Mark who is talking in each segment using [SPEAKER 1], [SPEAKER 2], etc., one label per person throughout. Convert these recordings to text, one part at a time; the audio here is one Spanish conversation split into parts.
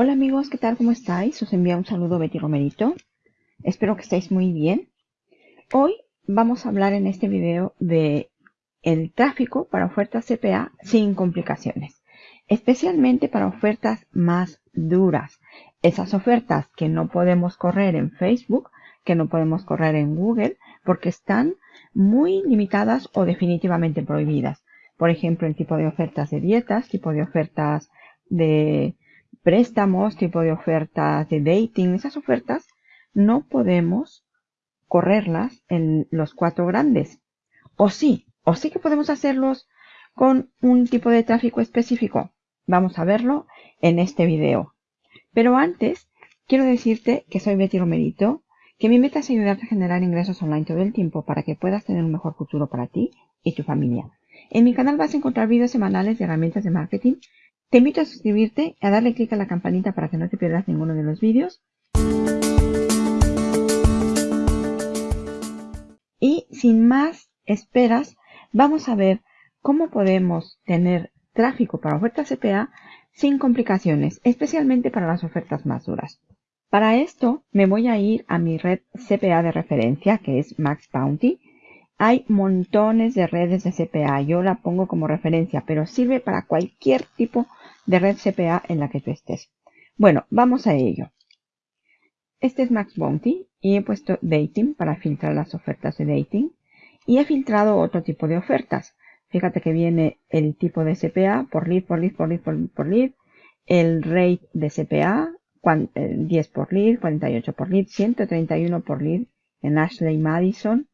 [SPEAKER 1] Hola amigos, ¿qué tal? ¿Cómo estáis? Os envía un saludo Betty Romerito. Espero que estéis muy bien. Hoy vamos a hablar en este video de el tráfico para ofertas CPA sin complicaciones. Especialmente para ofertas más duras. Esas ofertas que no podemos correr en Facebook, que no podemos correr en Google, porque están muy limitadas o definitivamente prohibidas. Por ejemplo, el tipo de ofertas de dietas, tipo de ofertas de préstamos, tipo de ofertas de dating, esas ofertas no podemos correrlas en los cuatro grandes. O sí, o sí que podemos hacerlos con un tipo de tráfico específico. Vamos a verlo en este video. Pero antes, quiero decirte que soy Betty Romerito, que mi meta es ayudarte a generar ingresos online todo el tiempo para que puedas tener un mejor futuro para ti y tu familia. En mi canal vas a encontrar videos semanales de herramientas de marketing te invito a suscribirte, a darle clic a la campanita para que no te pierdas ninguno de los vídeos. Y sin más esperas, vamos a ver cómo podemos tener tráfico para ofertas CPA sin complicaciones, especialmente para las ofertas más duras. Para esto me voy a ir a mi red CPA de referencia, que es Max Bounty. Hay montones de redes de CPA, yo la pongo como referencia, pero sirve para cualquier tipo de red CPA en la que tú estés. Bueno, vamos a ello. Este es Max Bounty y he puesto Dating para filtrar las ofertas de dating y he filtrado otro tipo de ofertas. Fíjate que viene el tipo de CPA por lead, por lead, por lead, por lead, el rate de CPA, 10 eh, por lead, 48 por lead, 131 por lead en Ashley Madison.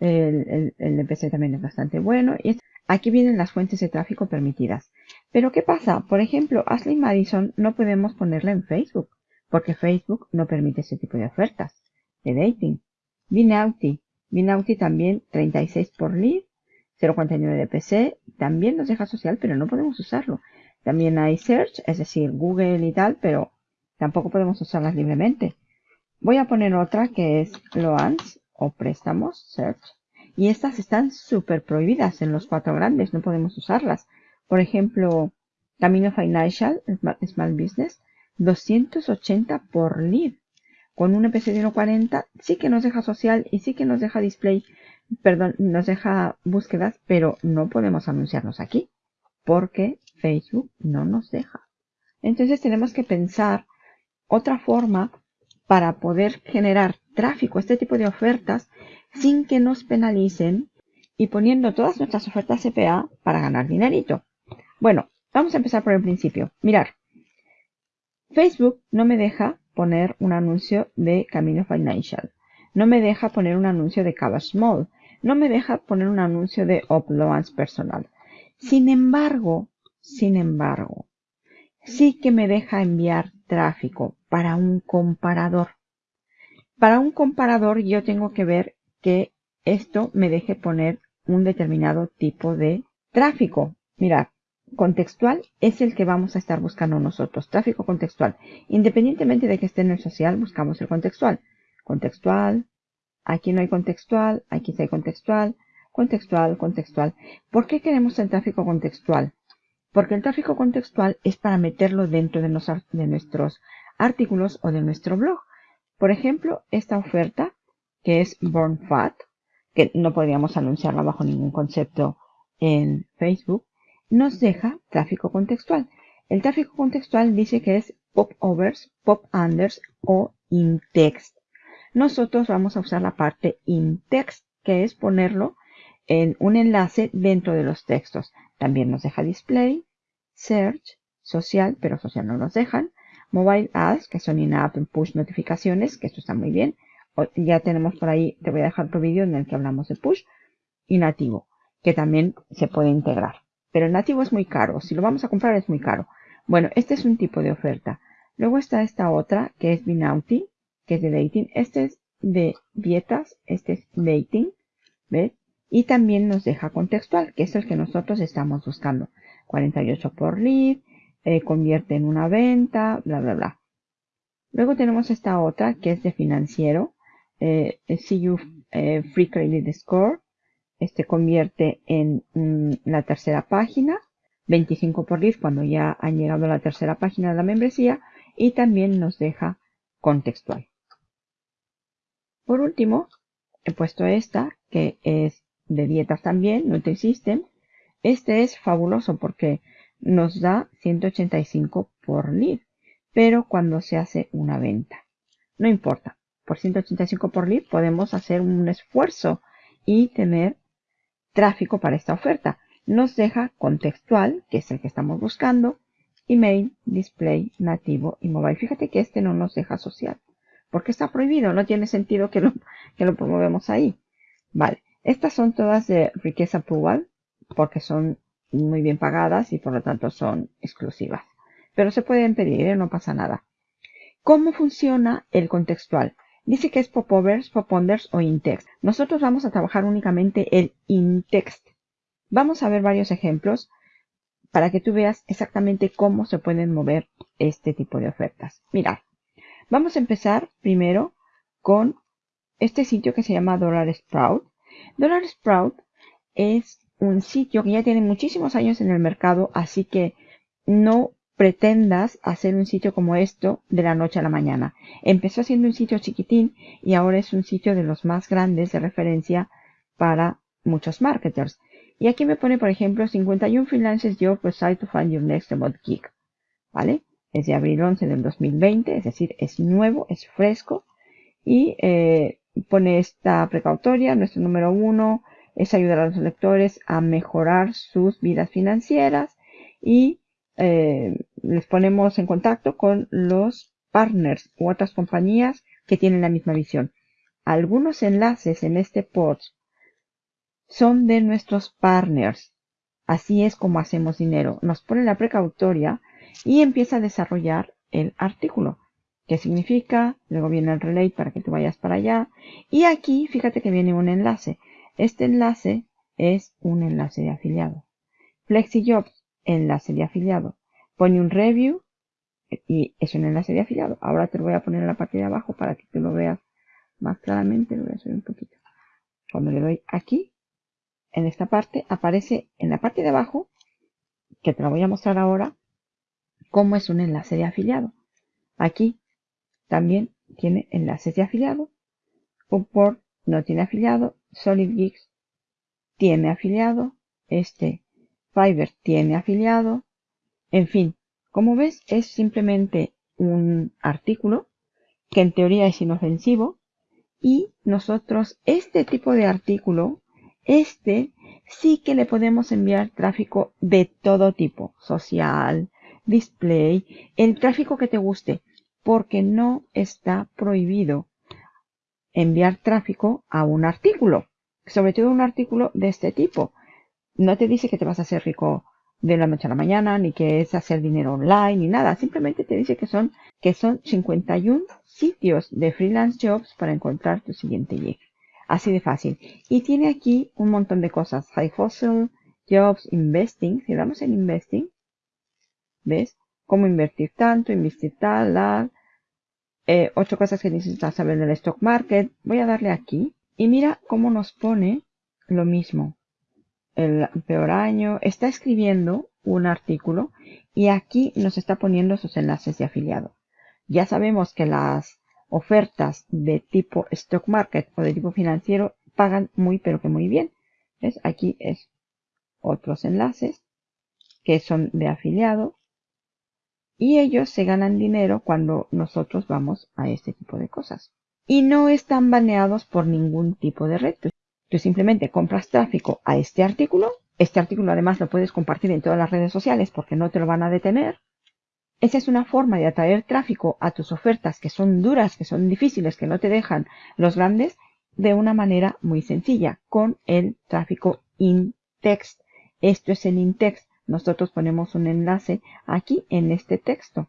[SPEAKER 1] El, el, el también es bastante bueno. Y aquí vienen las fuentes de tráfico permitidas. Pero ¿qué pasa? Por ejemplo, Ashley Madison no podemos ponerla en Facebook, porque Facebook no permite ese tipo de ofertas de dating. Binauti. Binauti también 36 por lead, 0.49 de PC, también nos deja social, pero no podemos usarlo. También hay search, es decir, Google y tal, pero tampoco podemos usarlas libremente. Voy a poner otra que es loans o préstamos, search. Y estas están súper prohibidas en los cuatro grandes, no podemos usarlas. Por ejemplo, Camino Financial, Small Business, 280 por lead. Con un EPC de 1.40 sí que nos deja social y sí que nos deja display, perdón, nos deja búsquedas, pero no podemos anunciarnos aquí porque Facebook no nos deja. Entonces tenemos que pensar otra forma para poder generar tráfico, este tipo de ofertas, sin que nos penalicen y poniendo todas nuestras ofertas CPA para ganar dinerito. Bueno, vamos a empezar por el principio. Mirar, Facebook no me deja poner un anuncio de Camino Financial. No me deja poner un anuncio de Cava Small. No me deja poner un anuncio de Uploads Personal. Sin embargo, sin embargo, sí que me deja enviar tráfico para un comparador. Para un comparador yo tengo que ver que esto me deje poner un determinado tipo de tráfico. Mirad, contextual es el que vamos a estar buscando nosotros. Tráfico contextual. Independientemente de que esté en el social, buscamos el contextual. Contextual. Aquí no hay contextual. Aquí sí hay contextual. Contextual, contextual. ¿Por qué queremos el tráfico contextual? Porque el tráfico contextual es para meterlo dentro de, de nuestros artículos o de nuestro blog. Por ejemplo, esta oferta que es Born Fat, que no podríamos anunciarla bajo ningún concepto en Facebook, nos deja tráfico contextual. El tráfico contextual dice que es pop-overs, pop-unders o in-text. Nosotros vamos a usar la parte in-text, que es ponerlo en un enlace dentro de los textos. También nos deja display, search, social, pero social no nos dejan, mobile ads, que son in-app push notificaciones, que esto está muy bien. Ya tenemos por ahí, te voy a dejar otro vídeo en el que hablamos de push, y nativo, que también se puede integrar. Pero el nativo es muy caro. Si lo vamos a comprar es muy caro. Bueno, este es un tipo de oferta. Luego está esta otra que es Binauti, que es de dating. Este es de dietas. Este es dating. ¿Ves? Y también nos deja contextual, que es el que nosotros estamos buscando. 48 por lead, eh, convierte en una venta, bla, bla, bla. Luego tenemos esta otra que es de financiero. Eh, eh, free credit score este convierte en mm, la tercera página, 25 por lead cuando ya han llegado a la tercera página de la membresía y también nos deja contextual. Por último, he puesto esta que es de dietas también, Nutri-System. Este es fabuloso porque nos da 185 por lead, pero cuando se hace una venta. No importa, por 185 por lead podemos hacer un esfuerzo y tener tráfico para esta oferta. Nos deja contextual, que es el que estamos buscando, email, display, nativo y mobile. Fíjate que este no nos deja social, porque está prohibido, no tiene sentido que lo, promovemos ahí. Vale, estas son todas de riqueza Approval, porque son muy bien pagadas y por lo tanto son exclusivas. Pero se pueden pedir, ¿eh? no pasa nada. ¿Cómo funciona el contextual? Dice que es popovers, poponders o intext. Nosotros vamos a trabajar únicamente el intext. Vamos a ver varios ejemplos para que tú veas exactamente cómo se pueden mover este tipo de ofertas. Mirad, vamos a empezar primero con este sitio que se llama Dollar Sprout. Dollar Sprout es un sitio que ya tiene muchísimos años en el mercado, así que no pretendas hacer un sitio como esto de la noche a la mañana. Empezó siendo un sitio chiquitín y ahora es un sitio de los más grandes de referencia para muchos marketers. Y aquí me pone, por ejemplo, 51 freelancers job website to find your next remote gig. ¿Vale? Es de abril 11 del 2020, es decir, es nuevo, es fresco. Y eh, pone esta precautoria, nuestro número uno es ayudar a los lectores a mejorar sus vidas financieras y eh, les ponemos en contacto con los partners u otras compañías que tienen la misma visión. Algunos enlaces en este post son de nuestros partners. Así es como hacemos dinero. Nos pone la precautoria y empieza a desarrollar el artículo. ¿Qué significa? Luego viene el relay para que te vayas para allá. Y aquí, fíjate que viene un enlace. Este enlace es un enlace de afiliado. FlexiJobs, enlace de afiliado. Pone un review y es un enlace de afiliado. Ahora te lo voy a poner en la parte de abajo para que tú lo veas más claramente. Lo voy a subir un poquito. Cuando le doy aquí, en esta parte, aparece en la parte de abajo, que te lo voy a mostrar ahora, cómo es un enlace de afiliado. Aquí también tiene enlaces de afiliado. Upwork no tiene afiliado. SolidGeeks tiene afiliado. Este Fiverr tiene afiliado. En fin, como ves, es simplemente un artículo que en teoría es inofensivo y nosotros este tipo de artículo, este sí que le podemos enviar tráfico de todo tipo, social, display, el tráfico que te guste porque no está prohibido enviar tráfico a un artículo, sobre todo un artículo de este tipo. No te dice que te vas a hacer rico de la noche a la mañana, ni que es hacer dinero online, ni nada. Simplemente te dice que son, que son 51 sitios de freelance jobs para encontrar tu siguiente gig. Así de fácil. Y tiene aquí un montón de cosas. High Fossil, Jobs, Investing. Si damos en Investing, ¿ves? cómo invertir tanto, invertir tal, la, eh, ocho cosas que necesitas saber del stock market. Voy a darle aquí y mira cómo nos pone lo mismo. El peor año. Está escribiendo un artículo y aquí nos está poniendo sus enlaces de afiliado. Ya sabemos que las ofertas de tipo stock market o de tipo financiero pagan muy pero que muy bien. ¿Ves? Aquí es otros enlaces que son de afiliado y ellos se ganan dinero cuando nosotros vamos a este tipo de cosas. Y no están baneados por ningún tipo de red. Tú simplemente compras tráfico a este artículo. Este artículo además lo puedes compartir en todas las redes sociales porque no te lo van a detener. Esa es una forma de atraer tráfico a tus ofertas que son duras, que son difíciles, que no te dejan los grandes, de una manera muy sencilla, con el tráfico in-text. Esto es el in-text nosotros ponemos un enlace aquí en este texto,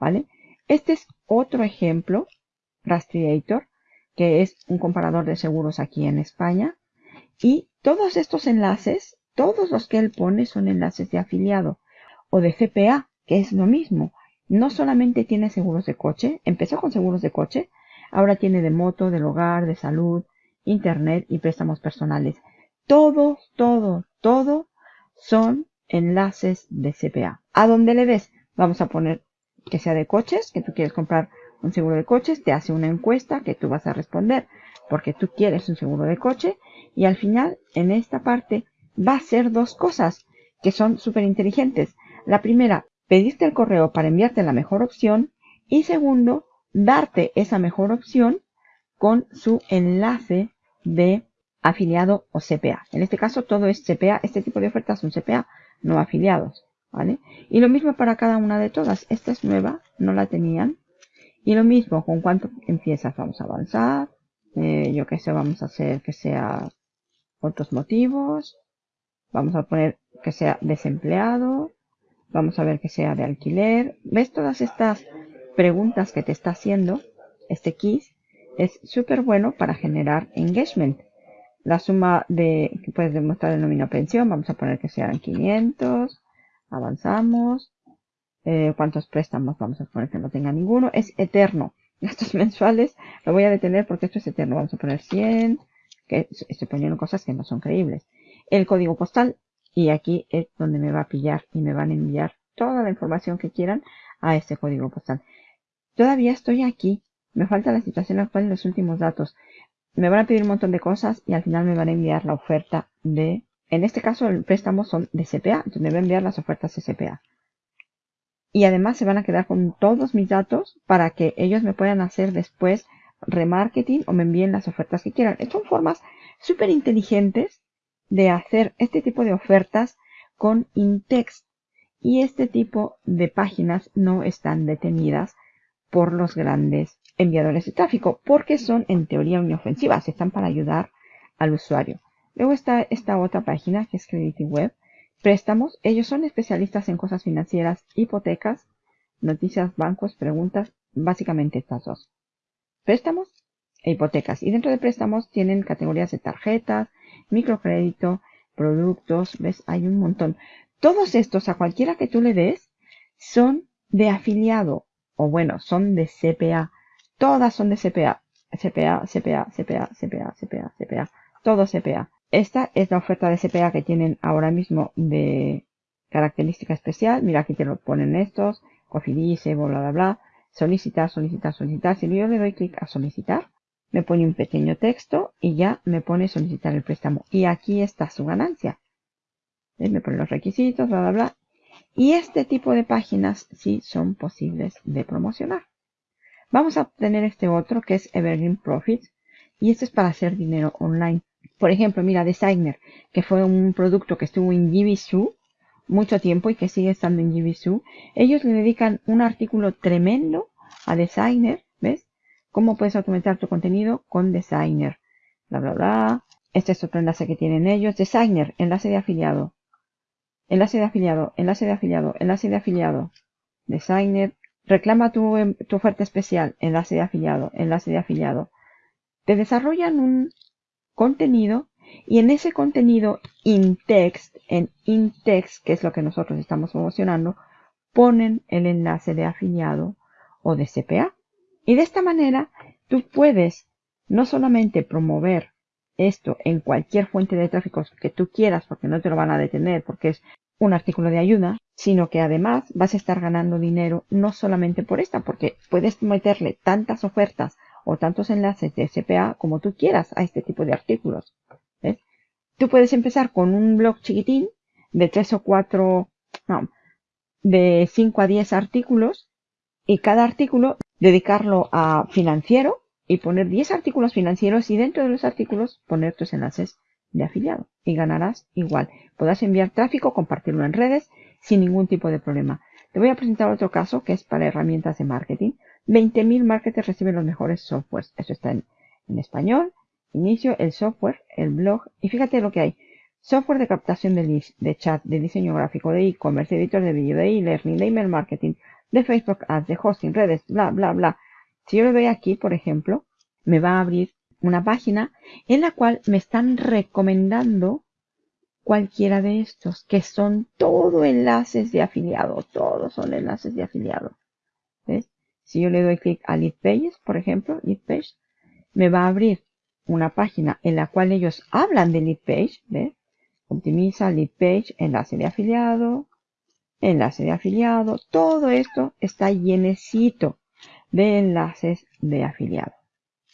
[SPEAKER 1] ¿vale? Este es otro ejemplo, Rastreator, que es un comparador de seguros aquí en España. Y todos estos enlaces, todos los que él pone son enlaces de afiliado o de CPA, que es lo mismo. No solamente tiene seguros de coche, empezó con seguros de coche, ahora tiene de moto, del hogar, de salud, internet y préstamos personales. Todo, todo, todo son enlaces de CPA. ¿A dónde le ves? Vamos a poner que sea de coches, que tú quieres comprar un seguro de coches, te hace una encuesta que tú vas a responder porque tú quieres un seguro de coche y al final en esta parte va a ser dos cosas que son súper inteligentes. La primera, pedirte el correo para enviarte la mejor opción y segundo, darte esa mejor opción con su enlace de afiliado o CPA. En este caso todo es CPA, este tipo de ofertas son CPA, no afiliados. ¿vale? Y lo mismo para cada una de todas. Esta es nueva, no la tenían. Y lo mismo, con cuánto empiezas, vamos a avanzar. Eh, yo que sé, vamos a hacer que sea otros motivos. Vamos a poner que sea desempleado. Vamos a ver que sea de alquiler. ¿Ves todas estas preguntas que te está haciendo este KISS? Es súper bueno para generar engagement. La suma de que puedes demostrar el nómina pensión, vamos a poner que sean 500. Avanzamos. Eh, ¿Cuántos préstamos? Vamos a poner que no tenga ninguno. Es eterno. Gastos mensuales lo voy a detener porque esto es eterno. Vamos a poner 100. Que estoy poniendo cosas que no son creíbles. El código postal. Y aquí es donde me va a pillar y me van a enviar toda la información que quieran a este código postal. Todavía estoy aquí. Me falta la situación actual y los últimos datos. Me van a pedir un montón de cosas y al final me van a enviar la oferta de... En este caso el préstamo son de CPA, entonces me va a enviar las ofertas de CPA y además se van a quedar con todos mis datos para que ellos me puedan hacer después remarketing o me envíen las ofertas que quieran. Son formas súper inteligentes de hacer este tipo de ofertas con Intext y este tipo de páginas no están detenidas por los grandes enviadores de tráfico porque son en teoría inofensivas, están para ayudar al usuario. Luego está esta otra página que es Credit Web Préstamos. Ellos son especialistas en cosas financieras, hipotecas, noticias, bancos, preguntas, básicamente estas dos. Préstamos e hipotecas. Y dentro de préstamos tienen categorías de tarjetas, microcrédito, productos, ves, hay un montón. Todos estos, a cualquiera que tú le des, son de afiliado, o bueno, son de CPA. Todas son de CPA. CPA, CPA, CPA, CPA, CPA, CPA. Todo CPA. Esta es la oferta de CPA que tienen ahora mismo de característica especial. Mira, aquí te lo ponen estos. Cofidis, bla, bla, bla. Solicitar, solicitar, solicitar. Si yo le doy clic a solicitar, me pone un pequeño texto y ya me pone solicitar el préstamo. Y aquí está su ganancia. Me pone los requisitos, bla, bla, bla. Y este tipo de páginas sí son posibles de promocionar. Vamos a tener este otro que es Evergreen Profits. Y este es para hacer dinero online. Por ejemplo, mira, Designer, que fue un producto que estuvo en Jibisu mucho tiempo y que sigue estando en Jibisu. Ellos le dedican un artículo tremendo a Designer, ¿ves? Cómo puedes aumentar tu contenido con Designer. Bla, bla, bla. Este es otro enlace que tienen ellos. Designer, enlace de afiliado. Enlace de afiliado, enlace de afiliado, enlace de afiliado. Designer. Reclama tu, em, tu oferta especial. Enlace de afiliado, enlace de afiliado. Te desarrollan un contenido y en ese contenido in-text, en in-text, que es lo que nosotros estamos promocionando, ponen el enlace de afiliado o de CPA. Y de esta manera tú puedes no solamente promover esto en cualquier fuente de tráfico que tú quieras, porque no te lo van a detener, porque es un artículo de ayuda, sino que además vas a estar ganando dinero no solamente por esta, porque puedes meterle tantas ofertas o tantos enlaces de SPA como tú quieras a este tipo de artículos. Tú puedes empezar con un blog chiquitín de tres o cuatro, no, de 5 a 10 artículos y cada artículo dedicarlo a financiero y poner 10 artículos financieros y dentro de los artículos poner tus enlaces de afiliado y ganarás igual. Podrás enviar tráfico, compartirlo en redes sin ningún tipo de problema. Te voy a presentar otro caso que es para herramientas de marketing. 20.000 marketers reciben los mejores softwares. Eso está en, español. Inicio, el software, el blog. Y fíjate lo que hay. Software de captación de de chat, de diseño gráfico, de e-commerce, editor de vídeo, de e-learning, de email marketing, de Facebook Ads, de hosting, redes, bla, bla, bla. Si yo le doy aquí, por ejemplo, me va a abrir una página en la cual me están recomendando cualquiera de estos, que son todo enlaces de afiliado, todos son enlaces de afiliado. ¿Ves? Si yo le doy clic a Lead Pages, por ejemplo, Lead Page, me va a abrir una página en la cual ellos hablan de Lead Page, ¿ves? Optimiza Lead Page, enlace de afiliado, enlace de afiliado. Todo esto está llenecito de enlaces de afiliado.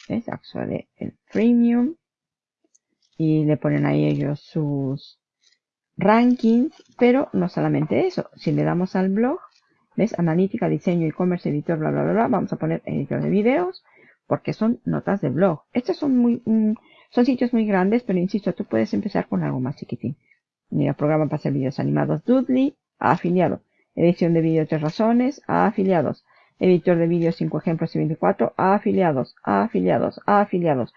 [SPEAKER 1] ¿Ves? Accede el freemium y le ponen ahí ellos sus rankings, pero no solamente eso. Si le damos al blog, ¿ves? Analítica, diseño, e-commerce, editor, bla, bla, bla, bla. Vamos a poner editor de videos porque son notas de blog. Estos son muy, mm, son sitios muy grandes, pero insisto, tú puedes empezar con algo más chiquitín. Mira, programa para hacer vídeos animados Dudley, afiliado. Edición de vídeo tres razones, a afiliados. Editor de vídeos 5 ejemplos y 24, a afiliados, a afiliados, a afiliados.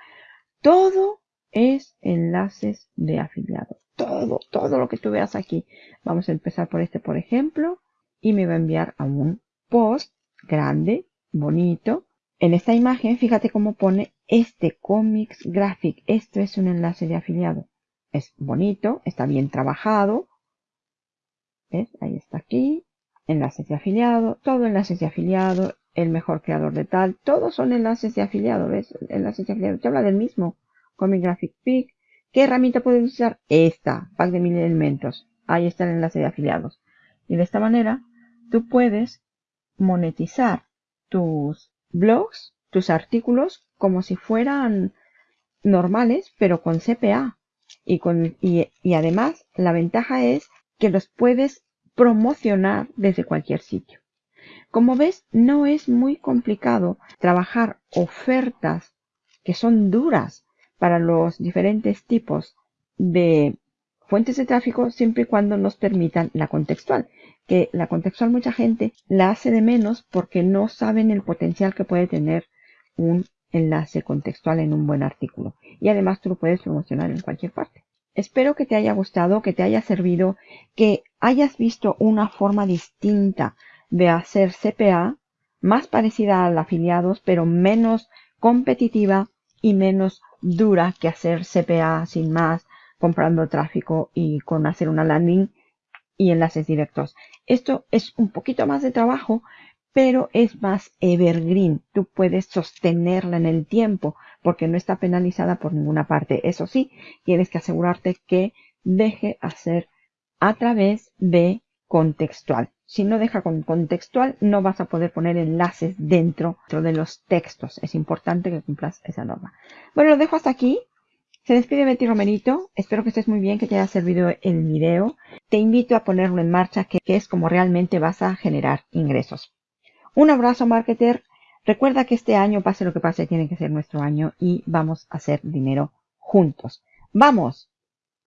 [SPEAKER 1] Todo es enlaces de afiliados. Todo, todo lo que tú veas aquí. Vamos a empezar por este, por ejemplo, y me va a enviar a un post grande, bonito. En esta imagen, fíjate cómo pone este Comics Graphic. Esto es un enlace de afiliado. Es bonito, está bien trabajado. ¿Ves? Ahí está aquí. Enlaces de afiliado, todo enlaces de afiliado, el mejor creador de tal, todos son enlaces de afiliado, ¿ves? Enlaces de afiliado. Te habla del mismo. Comic Graphic Pick. ¿Qué herramienta puedes usar? Esta, pack de mil elementos. Ahí está el enlace de afiliados. Y de esta manera, tú puedes monetizar tus blogs, tus artículos, como si fueran normales, pero con CPA. Y, además la ventaja es que los puedes promocionar desde cualquier sitio. Como ves, no es muy complicado trabajar ofertas que son duras para los diferentes tipos de fuentes de tráfico siempre y cuando nos permitan la contextual. Que la contextual mucha gente la hace de menos porque no saben el potencial que puede tener un enlace contextual en un buen artículo. Y además tú lo puedes promocionar en cualquier parte. Espero que te haya gustado, que te haya servido, que hayas visto una forma distinta de hacer CPA, más parecida al afiliados, pero menos competitiva y menos dura que hacer CPA sin más, comprando tráfico y con hacer una landing y enlaces directos. Esto es un poquito más de trabajo, pero es más evergreen. Tú puedes sostenerla en el tiempo porque no está penalizada por ninguna parte. Eso sí, tienes que asegurarte que deje hacer a través de contextual. Si no deja con contextual, no vas a poder poner enlaces dentro de los textos. Es importante que cumplas esa norma. Bueno, lo dejo hasta aquí. Se despide Betty Romerito. Espero que estés muy bien, que te haya servido el video. Te invito a ponerlo en marcha, que es como realmente vas a generar ingresos. Un abrazo, marketer. Recuerda que este año, pase lo que pase, tiene que ser nuestro año y vamos a hacer dinero juntos. ¡Vamos!